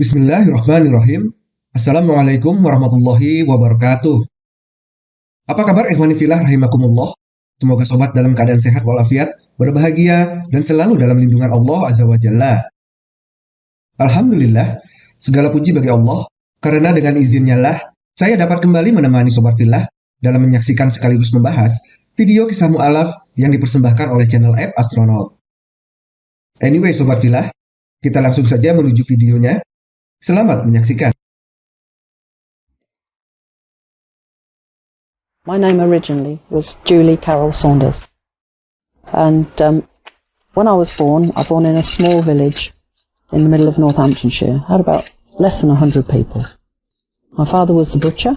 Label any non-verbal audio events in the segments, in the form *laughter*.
Bismillahirrahmanirrahim. Assalamualaikum warahmatullahi wabarakatuh. Apa kabar ikhwani filah rahimakumullah? Semoga sobat dalam keadaan sehat walafiat, berbahagia, dan selalu dalam lindungan Allah Azza wa Jalla. Alhamdulillah, segala puji bagi Allah, karena dengan izinnya lah, saya dapat kembali menemani sobat filah dalam menyaksikan sekaligus membahas video kisah mu'alaf yang dipersembahkan oleh channel app Astronaut. Anyway sobat filah, kita langsung saja menuju videonya. Selamat menyaksikan. My name originally was Julie Carol Saunders. And um, when I was born, I was born in a small village in the middle of Northamptonshire. Had about less than 100 people. My father was the butcher.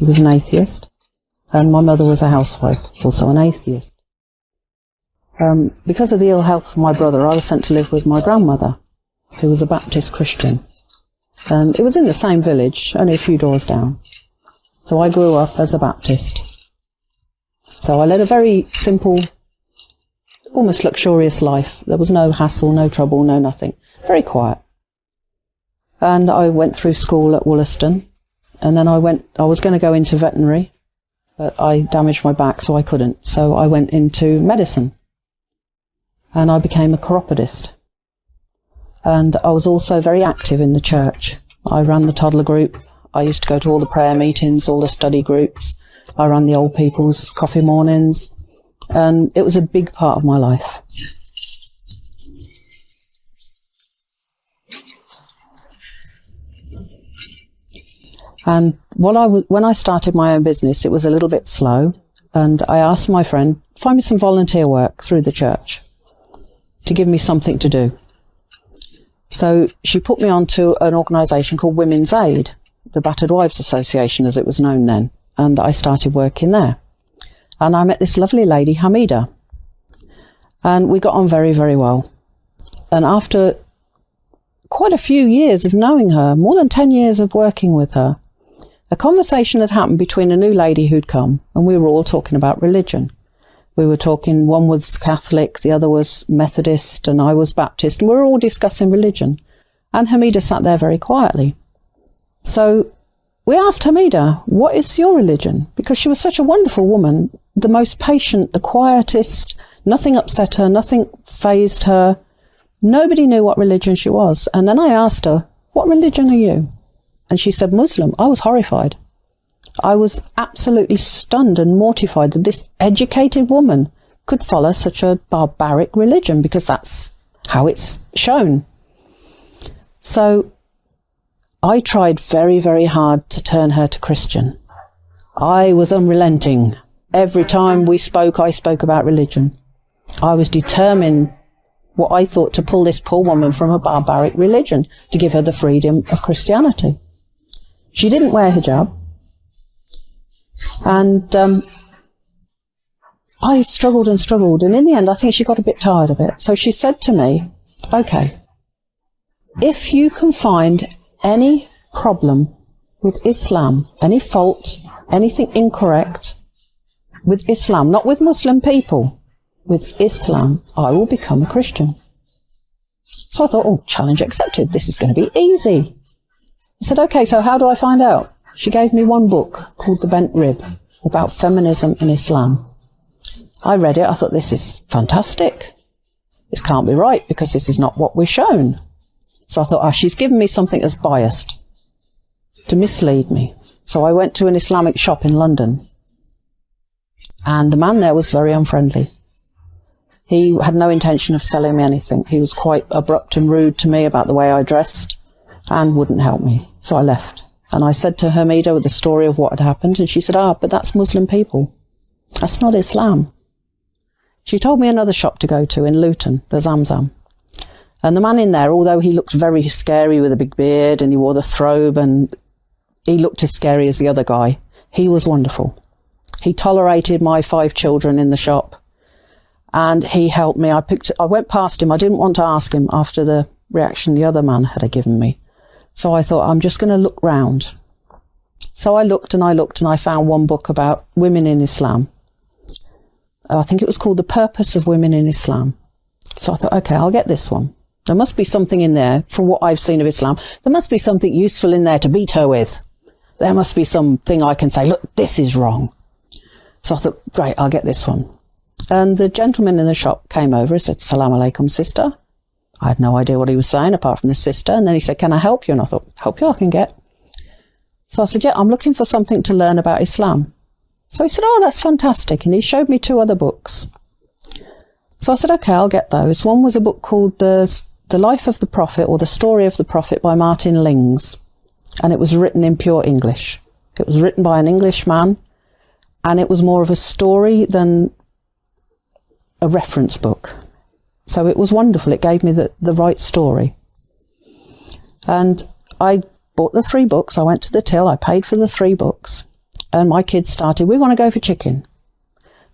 He was an atheist. And my mother was a housewife, also an atheist. Um, because of the ill health of my brother, I was sent to live with my grandmother, who was a Baptist Christian. And it was in the same village, only a few doors down. So I grew up as a Baptist. So I led a very simple, almost luxurious life. There was no hassle, no trouble, no nothing. Very quiet. And I went through school at Wollaston. And then I went, I was going to go into veterinary, but I damaged my back so I couldn't. So I went into medicine. And I became a chiropodist. And I was also very active in the church. I ran the toddler group. I used to go to all the prayer meetings, all the study groups. I ran the old people's coffee mornings. And it was a big part of my life. And what I w- when I started my own business, it was a little bit slow. And I asked my friend, find me some volunteer work through the church to give me something to do. So she put me onto an organisation called Women's Aid the Battered Wives Association, as it was known then, and I started working there. And I met this lovely lady, Hamida, and we got on very, very well. And after quite a few years of knowing her, more than 10 years of working with her, a conversation had happened between a new lady who'd come, and we were all talking about religion. We were talking, one was Catholic, the other was Methodist, and I was Baptist, and we were all discussing religion. And Hamida sat there very quietly. So we asked Hamida, What is your religion? Because she was such a wonderful woman, the most patient, the quietest, nothing upset her, nothing phased her. Nobody knew what religion she was. And then I asked her, What religion are you? And she said, Muslim. I was horrified. I was absolutely stunned and mortified that this educated woman could follow such a barbaric religion because that's how it's shown. So I tried very, very hard to turn her to Christian. I was unrelenting. Every time we spoke, I spoke about religion. I was determined what I thought to pull this poor woman from a barbaric religion to give her the freedom of Christianity. She didn't wear hijab. And um, I struggled and struggled. And in the end, I think she got a bit tired of it. So she said to me, okay, if you can find any problem with Islam, any fault, anything incorrect with Islam, not with Muslim people, with Islam, I will become a Christian. So I thought, oh, challenge accepted. This is going to be easy. I said, okay, so how do I find out? She gave me one book called The Bent Rib about feminism in Islam. I read it. I thought, this is fantastic. This can't be right because this is not what we're shown. So I thought, ah, oh, she's given me something that's biased to mislead me. So I went to an Islamic shop in London and the man there was very unfriendly. He had no intention of selling me anything. He was quite abrupt and rude to me about the way I dressed and wouldn't help me. So I left. And I said to Hamida the story of what had happened, and she said, Ah, but that's Muslim people. That's not Islam. She told me another shop to go to in Luton, the Zamzam. And the man in there, although he looked very scary with a big beard and he wore the throbe and he looked as scary as the other guy, he was wonderful. He tolerated my five children in the shop and he helped me. I picked, I went past him. I didn't want to ask him after the reaction the other man had given me. So I thought, I'm just going to look round. So I looked and I looked and I found one book about women in Islam. I think it was called The Purpose of Women in Islam. So I thought, okay, I'll get this one. There must be something in there, from what I've seen of Islam, there must be something useful in there to beat her with. There must be something I can say, look, this is wrong. So I thought, great, I'll get this one. And the gentleman in the shop came over and said, Salam alaikum, sister. I had no idea what he was saying apart from the sister. And then he said, Can I help you? And I thought, Help you, I can get. So I said, Yeah, I'm looking for something to learn about Islam. So he said, Oh, that's fantastic. And he showed me two other books. So I said, Okay, I'll get those. One was a book called The, the Life of the Prophet or The Story of the Prophet by Martin Lings. And it was written in pure English. It was written by an English man. And it was more of a story than a reference book. So it was wonderful. It gave me the, the right story. And I bought the three books. I went to the till. I paid for the three books. And my kids started, we want to go for chicken.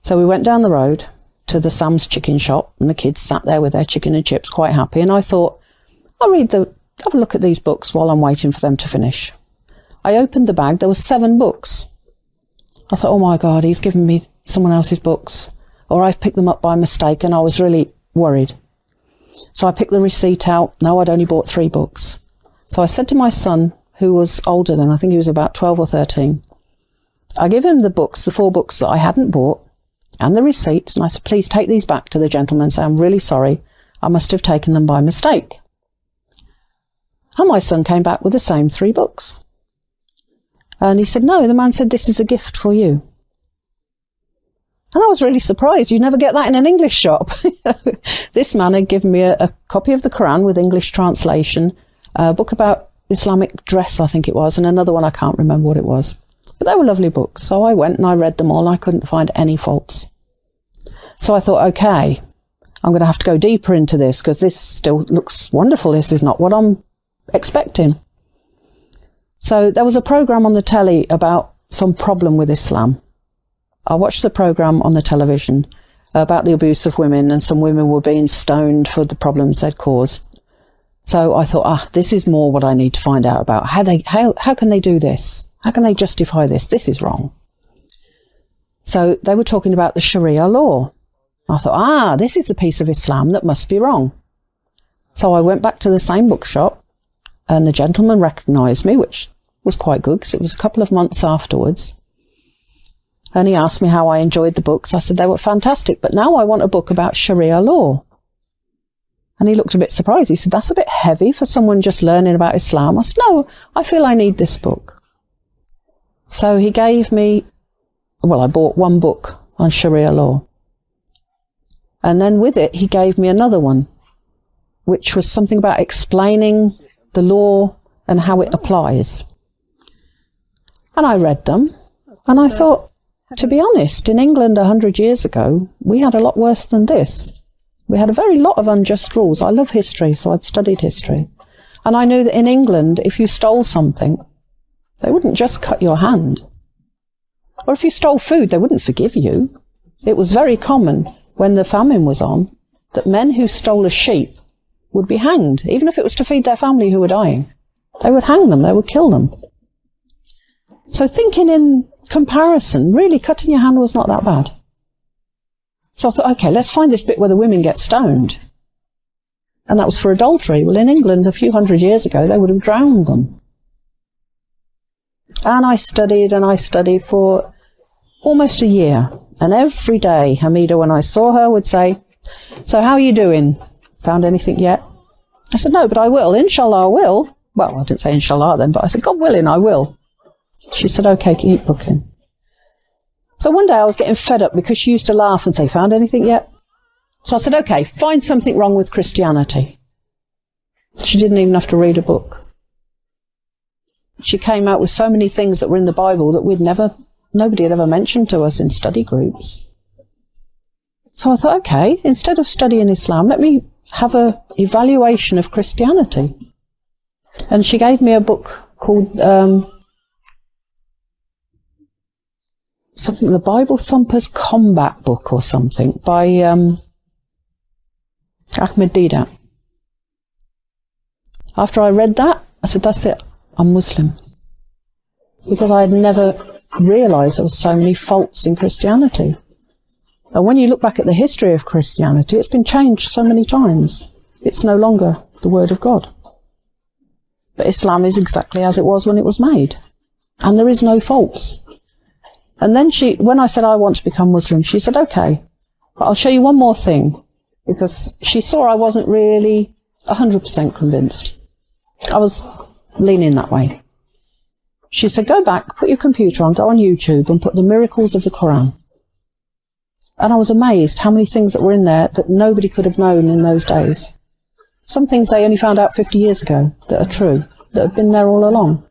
So we went down the road to the Sam's chicken shop and the kids sat there with their chicken and chips quite happy. And I thought, I'll read the, have a look at these books while I'm waiting for them to finish. I opened the bag. There were seven books. I thought, oh my God, he's given me someone else's books or I've picked them up by mistake and I was really worried. So I picked the receipt out. No, I'd only bought three books. So I said to my son, who was older than, I think he was about 12 or 13, I gave him the books, the four books that I hadn't bought, and the receipt, and I said, please take these back to the gentleman and say, I'm really sorry. I must have taken them by mistake. And my son came back with the same three books. And he said, no, the man said, this is a gift for you. And I was really surprised. You never get that in an English shop. *laughs* this man had given me a, a, copy of the Quran with English translation, a book about Islamic dress, I think it was, and another one I can't remember what it was. But they were lovely books. So I went and I read them all I couldn't find any faults. So I thought, okay, I'm going to have to go deeper into this because this still looks wonderful. This is not what I'm expecting. So there was a program on the telly about some problem with Islam. I watched the program on the television about the abuse of women, and some women were being stoned for the problems they'd caused. So I thought, ah, this is more what I need to find out about. How they, how, how can they do this? How can they justify this? This is wrong. So they were talking about the Sharia law. I thought, ah, this is the piece of Islam that must be wrong. So I went back to the same bookshop, and the gentleman recognised me, which was quite good because it was a couple of months afterwards. And he asked me how I enjoyed the books. I said they were fantastic, but now I want a book about Sharia law. And he looked a bit surprised. He said, That's a bit heavy for someone just learning about Islam. I said, No, I feel I need this book. So he gave me, well, I bought one book on Sharia law. And then with it, he gave me another one, which was something about explaining the law and how it applies. And I read them and I thought, to be honest, in England a hundred years ago, we had a lot worse than this. We had a very lot of unjust rules. I love history, so I'd studied history. And I knew that in England, if you stole something, they wouldn't just cut your hand. Or if you stole food, they wouldn't forgive you. It was very common when the famine was on that men who stole a sheep would be hanged, even if it was to feed their family who were dying. They would hang them, they would kill them. So thinking in comparison, really cutting your hand was not that bad. So I thought, okay, let's find this bit where the women get stoned. And that was for adultery. Well, in England, a few hundred years ago, they would have drowned them. And I studied and I studied for almost a year. And every day, Hamida, when I saw her, would say, So, how are you doing? Found anything yet? I said, No, but I will. Inshallah, I will. Well, I didn't say inshallah then, but I said, God willing, I will. She said, okay, keep booking. So one day I was getting fed up because she used to laugh and say, found anything yet? So I said, okay, find something wrong with Christianity. She didn't even have to read a book. She came out with so many things that were in the Bible that we'd never, nobody had ever mentioned to us in study groups. So I thought, okay, instead of studying Islam, let me have a evaluation of Christianity. And she gave me a book called um, something, the Bible Thumpers Combat Book or something by um, Ahmed Deedat. After I read that, I said, that's it, I'm Muslim. Because I had never realized there were so many faults in Christianity. And when you look back at the history of Christianity, it's been changed so many times. It's no longer the word of God. But Islam is exactly as it was when it was made. And there is no faults. And then she, when I said I want to become Muslim, she said, okay, but I'll show you one more thing. Because she saw I wasn't really 100% convinced. I was leaning that way. She said, go back, put your computer on, go on YouTube and put the miracles of the Quran. And I was amazed how many things that were in there that nobody could have known in those days. Some things they only found out 50 years ago that are true, that have been there all along.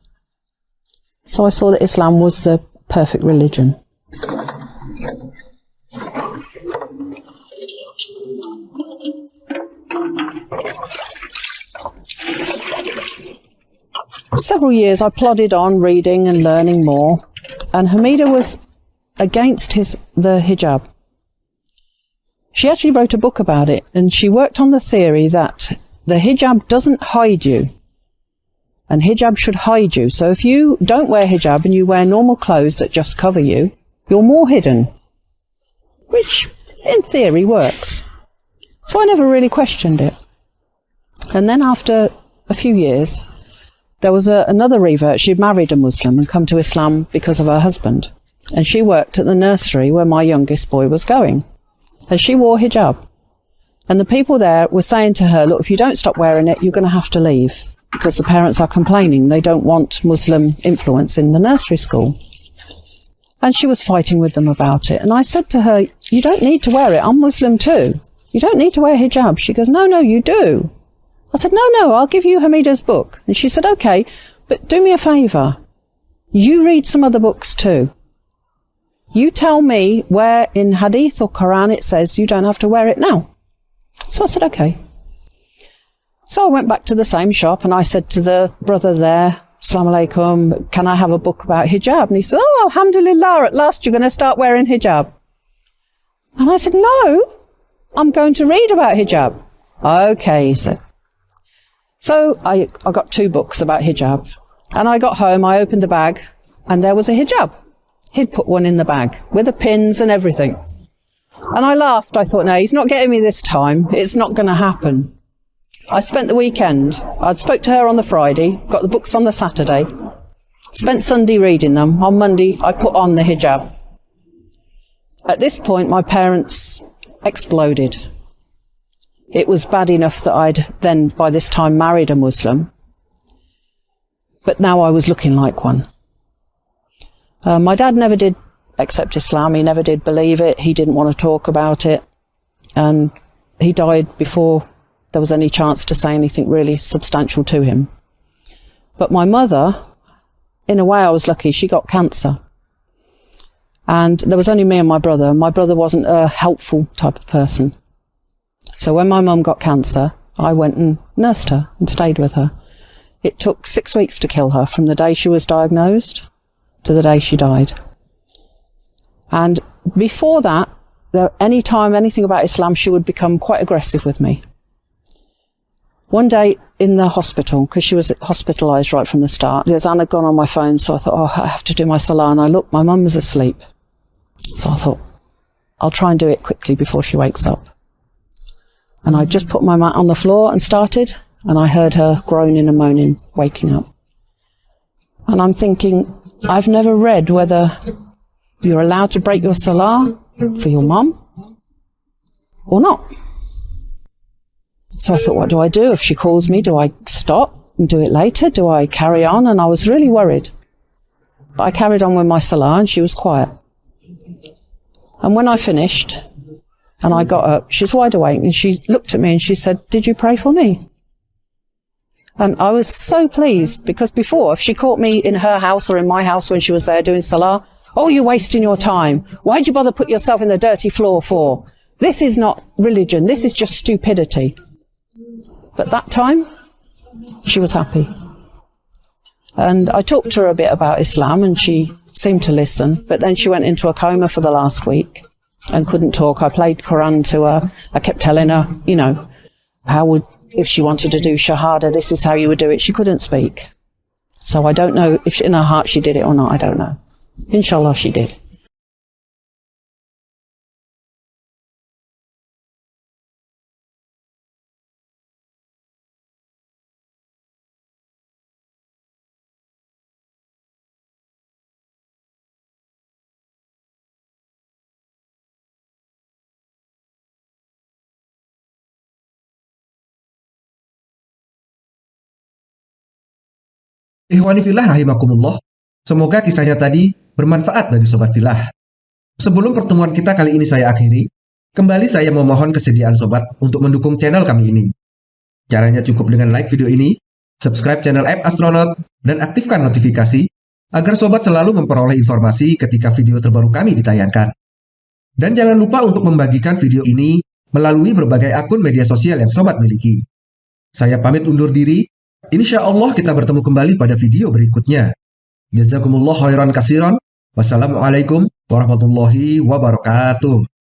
So I saw that Islam was the perfect religion. several years I plodded on reading and learning more, and Hamida was against his the hijab. She actually wrote a book about it, and she worked on the theory that the hijab doesn't hide you, and hijab should hide you. So if you don't wear hijab and you wear normal clothes that just cover you, you're more hidden, which in theory works. So I never really questioned it. And then after a few years, there was a, another revert. She'd married a Muslim and come to Islam because of her husband. And she worked at the nursery where my youngest boy was going. And she wore hijab. And the people there were saying to her, look, if you don't stop wearing it, you're going to have to leave because the parents are complaining. They don't want Muslim influence in the nursery school. And she was fighting with them about it. And I said to her, you don't need to wear it. I'm Muslim too. You don't need to wear hijab. She goes, no, no, you do. I said, no, no, I'll give you Hamida's book. And she said, okay, but do me a favour. You read some other books too. You tell me where in Hadith or Quran it says you don't have to wear it now. So I said, okay. So I went back to the same shop and I said to the brother there, Assalamu alaikum, can I have a book about hijab? And he said, oh, alhamdulillah, at last you're going to start wearing hijab. And I said, no, I'm going to read about hijab. Okay, he said. So I, I got two books about hijab. And I got home, I opened the bag, and there was a hijab. He'd put one in the bag with the pins and everything. And I laughed. I thought, no, he's not getting me this time. It's not going to happen. I spent the weekend. I spoke to her on the Friday, got the books on the Saturday, spent Sunday reading them. On Monday, I put on the hijab. At this point, my parents exploded. It was bad enough that I'd then, by this time, married a Muslim. But now I was looking like one. Uh, my dad never did accept Islam. He never did believe it. He didn't want to talk about it. And he died before there was any chance to say anything really substantial to him. But my mother, in a way, I was lucky. She got cancer. And there was only me and my brother. My brother wasn't a helpful type of person. So when my mum got cancer, I went and nursed her and stayed with her. It took six weeks to kill her from the day she was diagnosed to the day she died. And before that, any time anything about Islam, she would become quite aggressive with me. One day in the hospital, because she was hospitalised right from the start, there's azan gone on my phone, so I thought, oh, I have to do my salah. And I looked, my mum was asleep. So I thought, I'll try and do it quickly before she wakes up. And I just put my mat on the floor and started, and I heard her groaning and moaning, waking up. And I'm thinking, I've never read whether you're allowed to break your salah for your mum or not. So I thought, what do I do? If she calls me, do I stop and do it later? Do I carry on? And I was really worried. But I carried on with my salah and she was quiet. And when I finished, and I got up. She's wide awake and she looked at me and she said, Did you pray for me? And I was so pleased because before, if she caught me in her house or in my house when she was there doing salah, oh, you're wasting your time. Why'd you bother put yourself in the dirty floor for? This is not religion. This is just stupidity. But that time, she was happy. And I talked to her a bit about Islam and she seemed to listen, but then she went into a coma for the last week and couldn't talk. I played Quran to her. I kept telling her, you know, how would, if she wanted to do Shahada, this is how you would do it. She couldn't speak. So I don't know if in her heart she did it or not. I don't know. Inshallah, she did. Ikhwani filah rahimakumullah, semoga kisahnya tadi bermanfaat bagi sobat filah. Sebelum pertemuan kita kali ini saya akhiri, kembali saya memohon kesediaan sobat untuk mendukung channel kami ini. Caranya cukup dengan like video ini, subscribe channel App Astronaut, dan aktifkan notifikasi agar sobat selalu memperoleh informasi ketika video terbaru kami ditayangkan. Dan jangan lupa untuk membagikan video ini melalui berbagai akun media sosial yang sobat miliki. Saya pamit undur diri, Insya Allah kita bertemu kembali pada video berikutnya. Jazakumullah khairan kasiran. Wassalamualaikum warahmatullahi wabarakatuh.